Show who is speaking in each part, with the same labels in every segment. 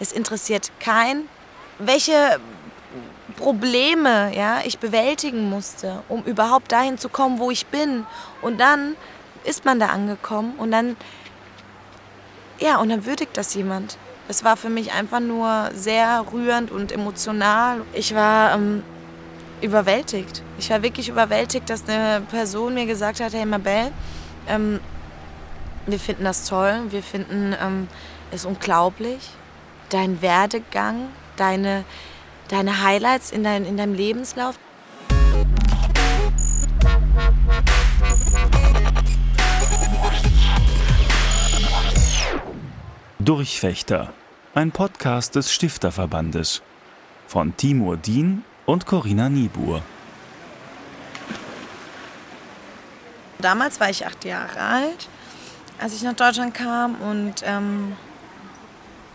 Speaker 1: Es interessiert kein, welche Probleme ja, ich bewältigen musste, um überhaupt dahin zu kommen, wo ich bin. Und dann ist man da angekommen und dann, ja, und dann würdigt das jemand. Es war für mich einfach nur sehr rührend und emotional. Ich war ähm, überwältigt. Ich war wirklich überwältigt, dass eine Person mir gesagt hat, hey Mabel, ähm, wir finden das toll, wir finden ähm, es unglaublich. Dein Werdegang, deine, deine Highlights in, dein, in deinem Lebenslauf.
Speaker 2: Durchfechter, ein Podcast des Stifterverbandes von Timur Dien und Corinna Niebuhr.
Speaker 1: Damals war ich acht Jahre alt, als ich nach Deutschland kam und ähm,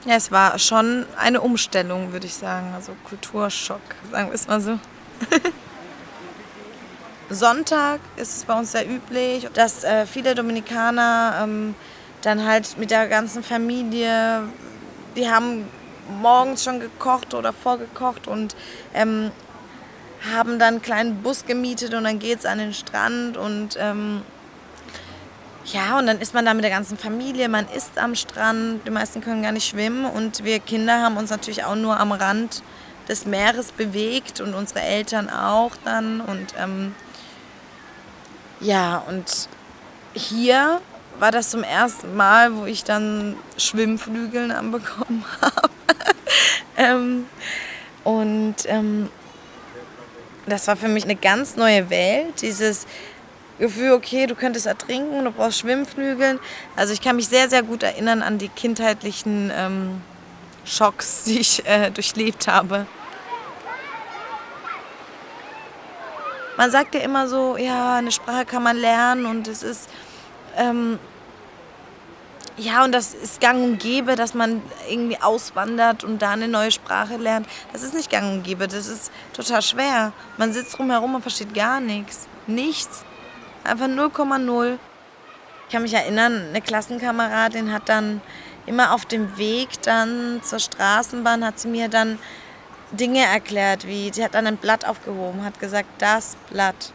Speaker 1: ja, es war schon eine Umstellung, würde ich sagen, also Kulturschock, sagen wir es mal so. Sonntag ist es bei uns sehr üblich, dass äh, viele Dominikaner ähm, dann halt mit der ganzen Familie, die haben morgens schon gekocht oder vorgekocht und ähm, haben dann einen kleinen Bus gemietet und dann geht es an den Strand und ähm, ja, und dann ist man da mit der ganzen Familie, man isst am Strand, die meisten können gar nicht schwimmen und wir Kinder haben uns natürlich auch nur am Rand des Meeres bewegt und unsere Eltern auch dann und ähm, ja, und hier war das zum ersten Mal, wo ich dann Schwimmflügeln anbekommen habe. ähm, und ähm, das war für mich eine ganz neue Welt. Dieses Gefühl, okay, du könntest ertrinken, du brauchst Schwimmflügeln. Also ich kann mich sehr, sehr gut erinnern an die kindheitlichen ähm, Schocks, die ich äh, durchlebt habe. Man sagt ja immer so, ja, eine Sprache kann man lernen und es ist ähm, ja, und das ist gang und gäbe, dass man irgendwie auswandert und da eine neue Sprache lernt. Das ist nicht gang und gäbe, das ist total schwer. Man sitzt drumherum und versteht gar nichts. Nichts. Einfach 0,0. Ich kann mich erinnern, eine Klassenkameradin hat dann immer auf dem Weg dann zur Straßenbahn, hat sie mir dann Dinge erklärt, wie sie hat dann ein Blatt aufgehoben, hat gesagt, das Blatt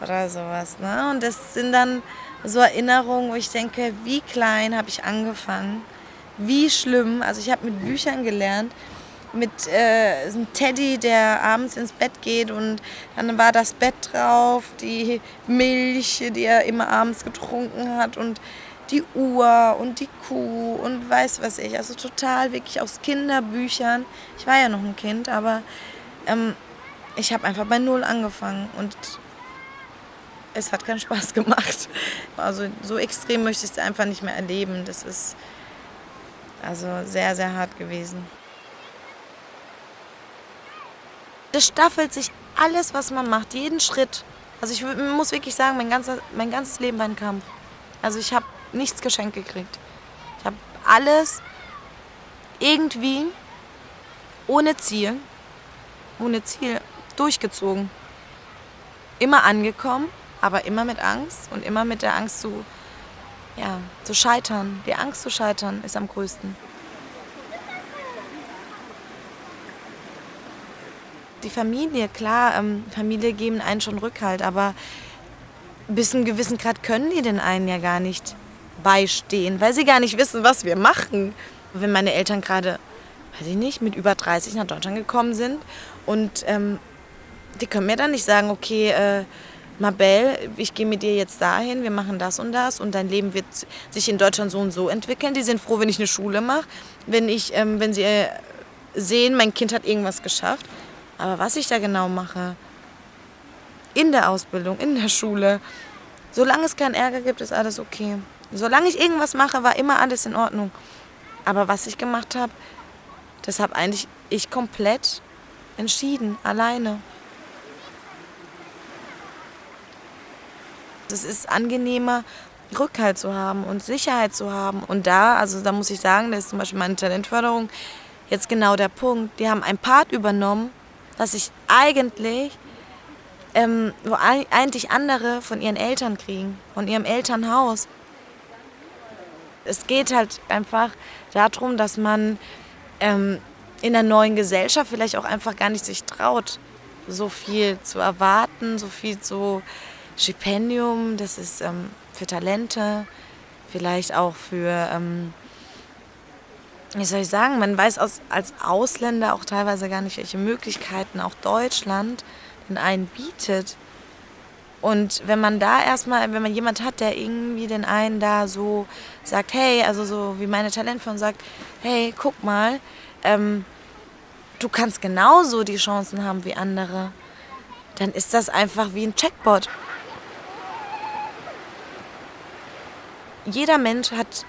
Speaker 1: oder sowas. Ne? Und das sind dann so Erinnerungen, wo ich denke, wie klein habe ich angefangen, wie schlimm. Also ich habe mit Büchern gelernt, mit äh, einem Teddy, der abends ins Bett geht und dann war das Bett drauf, die Milch, die er immer abends getrunken hat und die Uhr und die Kuh und weiß was ich. Also total wirklich aus Kinderbüchern. Ich war ja noch ein Kind, aber ähm, ich habe einfach bei Null angefangen und es hat keinen Spaß gemacht. Also so extrem möchte ich es einfach nicht mehr erleben. Das ist also sehr, sehr hart gewesen. Das staffelt sich alles, was man macht, jeden Schritt. Also ich muss wirklich sagen, mein, ganzer, mein ganzes Leben war ein Kampf. Also ich habe nichts geschenkt gekriegt. Ich habe alles irgendwie ohne Ziel, ohne Ziel durchgezogen. Immer angekommen aber immer mit Angst und immer mit der Angst zu, ja, zu scheitern. Die Angst zu scheitern ist am größten. Die Familie, klar, ähm, Familie geben einen schon Rückhalt, aber bis einem gewissen Grad können die den einen ja gar nicht beistehen, weil sie gar nicht wissen, was wir machen. Wenn meine Eltern gerade, weiß ich nicht, mit über 30 nach Deutschland gekommen sind und ähm, die können mir dann nicht sagen, okay, äh, Mabel, ich gehe mit dir jetzt dahin, wir machen das und das und dein Leben wird sich in Deutschland so und so entwickeln. Die sind froh, wenn ich eine Schule mache, wenn, ähm, wenn sie äh, sehen, mein Kind hat irgendwas geschafft. Aber was ich da genau mache, in der Ausbildung, in der Schule, solange es keinen Ärger gibt, ist alles okay. Solange ich irgendwas mache, war immer alles in Ordnung. Aber was ich gemacht habe, das habe eigentlich ich komplett entschieden, alleine. Es ist angenehmer, Rückhalt zu haben und Sicherheit zu haben. Und da, also da muss ich sagen, das ist zum Beispiel meine Talentförderung jetzt genau der Punkt. Die haben ein Part übernommen, das ich eigentlich, ähm, wo eigentlich andere von ihren Eltern kriegen, von ihrem Elternhaus. Es geht halt einfach darum, dass man ähm, in der neuen Gesellschaft vielleicht auch einfach gar nicht sich traut, so viel zu erwarten, so viel zu Stipendium, das ist ähm, für Talente, vielleicht auch für, ähm, wie soll ich sagen, man weiß als Ausländer auch teilweise gar nicht, welche Möglichkeiten auch Deutschland den einen bietet. Und wenn man da erstmal, wenn man jemand hat, der irgendwie den einen da so sagt, hey, also so wie meine Talentfirma sagt, hey, guck mal, ähm, du kannst genauso die Chancen haben wie andere, dann ist das einfach wie ein Checkbot. Jeder Mensch hat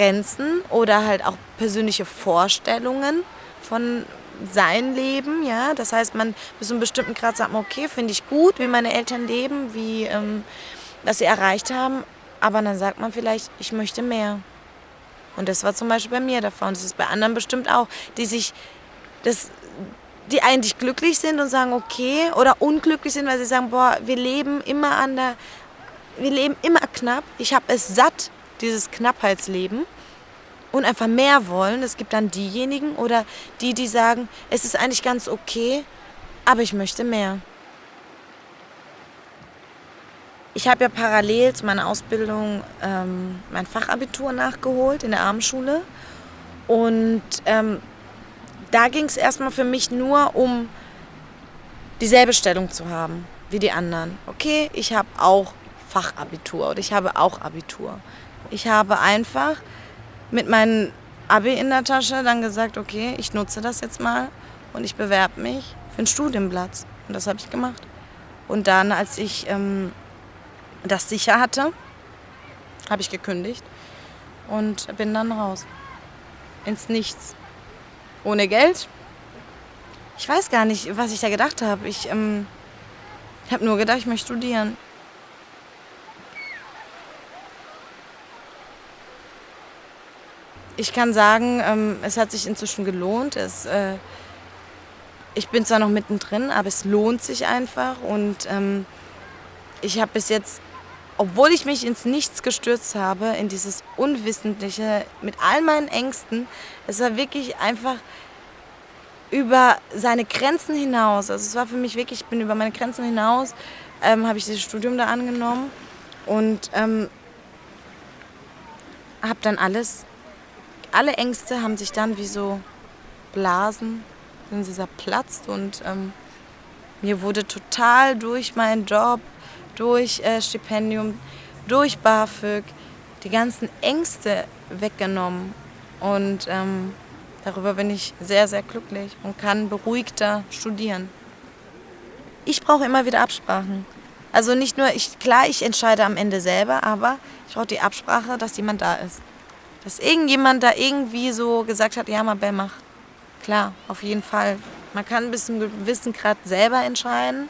Speaker 1: Grenzen oder halt auch persönliche Vorstellungen von sein Leben, ja. Das heißt, man bis zu einem bestimmten Grad sagt man, okay, finde ich gut, wie meine Eltern leben, wie ähm, was sie erreicht haben. Aber dann sagt man vielleicht, ich möchte mehr. Und das war zum Beispiel bei mir der Fall. Und das ist bei anderen bestimmt auch, die sich das die eigentlich glücklich sind und sagen, okay, oder unglücklich sind, weil sie sagen, boah, wir leben immer an der, wir leben immer knapp. Ich habe es satt, dieses Knappheitsleben und einfach mehr wollen. Es gibt dann diejenigen oder die, die sagen, es ist eigentlich ganz okay, aber ich möchte mehr. Ich habe ja parallel zu meiner Ausbildung ähm, mein Fachabitur nachgeholt in der Abendschule. Und ähm, da ging es erstmal für mich nur um dieselbe Stellung zu haben wie die anderen. Okay, ich habe auch Fachabitur oder ich habe auch Abitur. Ich habe einfach mit meinem Abi in der Tasche dann gesagt, okay, ich nutze das jetzt mal und ich bewerbe mich für einen Studienplatz. Und das habe ich gemacht. Und dann, als ich ähm, das sicher hatte, habe ich gekündigt und bin dann raus. Ins Nichts. Ohne Geld. Ich weiß gar nicht, was ich da gedacht habe. Ich ähm, habe nur gedacht, ich möchte studieren. Ich kann sagen, ähm, es hat sich inzwischen gelohnt. Es, äh, ich bin zwar noch mittendrin, aber es lohnt sich einfach. Und ähm, ich habe bis jetzt, obwohl ich mich ins Nichts gestürzt habe, in dieses Unwissentliche, mit all meinen Ängsten, es war wirklich einfach über seine Grenzen hinaus. Also es war für mich wirklich, ich bin über meine Grenzen hinaus, ähm, habe ich dieses Studium da angenommen und ähm, habe dann alles alle Ängste haben sich dann wie so Blasen, sind sie zerplatzt und ähm, mir wurde total durch meinen Job, durch äh, Stipendium, durch BAföG die ganzen Ängste weggenommen und ähm, darüber bin ich sehr, sehr glücklich und kann beruhigter studieren. Ich brauche immer wieder Absprachen. Also nicht nur, ich, klar, ich entscheide am Ende selber, aber ich brauche die Absprache, dass jemand da ist. Dass irgendjemand da irgendwie so gesagt hat, ja, Mabel, mach. Klar, auf jeden Fall. Man kann bis zu einem gewissen Grad selber entscheiden,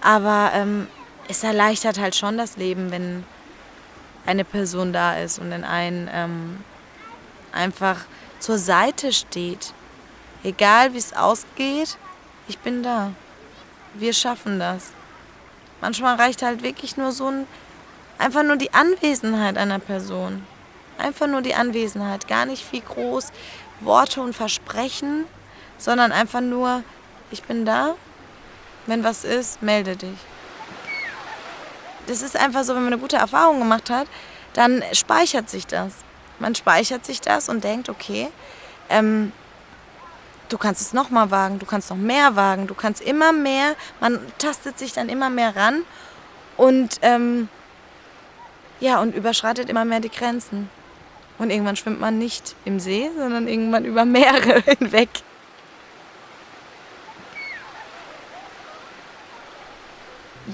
Speaker 1: aber ähm, es erleichtert halt schon das Leben, wenn eine Person da ist und in einen ähm, einfach zur Seite steht. Egal wie es ausgeht, ich bin da. Wir schaffen das. Manchmal reicht halt wirklich nur so ein, einfach nur die Anwesenheit einer Person. Einfach nur die Anwesenheit, gar nicht viel groß Worte und Versprechen, sondern einfach nur, ich bin da, wenn was ist, melde dich. Das ist einfach so, wenn man eine gute Erfahrung gemacht hat, dann speichert sich das. Man speichert sich das und denkt, okay, ähm, du kannst es noch mal wagen, du kannst noch mehr wagen, du kannst immer mehr, man tastet sich dann immer mehr ran und ähm, ja, und überschreitet immer mehr die Grenzen. Und irgendwann schwimmt man nicht im See, sondern irgendwann über Meere hinweg.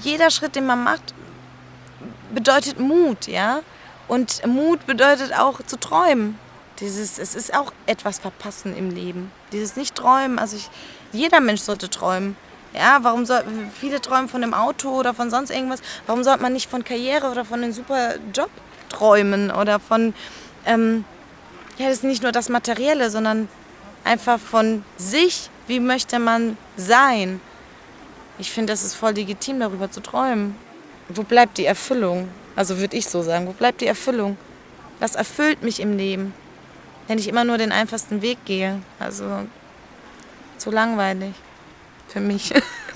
Speaker 1: Jeder Schritt, den man macht, bedeutet Mut, ja. Und Mut bedeutet auch zu träumen. Dieses, es ist auch etwas verpassen im Leben. Dieses nicht träumen. Also ich, jeder Mensch sollte träumen. Ja, warum soll, viele träumen von einem Auto oder von sonst irgendwas. Warum sollte man nicht von Karriere oder von einem super Job träumen oder von ähm, ja, das ist nicht nur das Materielle, sondern einfach von sich, wie möchte man sein. Ich finde, das ist voll legitim, darüber zu träumen. Wo bleibt die Erfüllung? Also würde ich so sagen, wo bleibt die Erfüllung? Was erfüllt mich im Leben? wenn ich immer nur den einfachsten Weg gehe. Also zu langweilig für mich.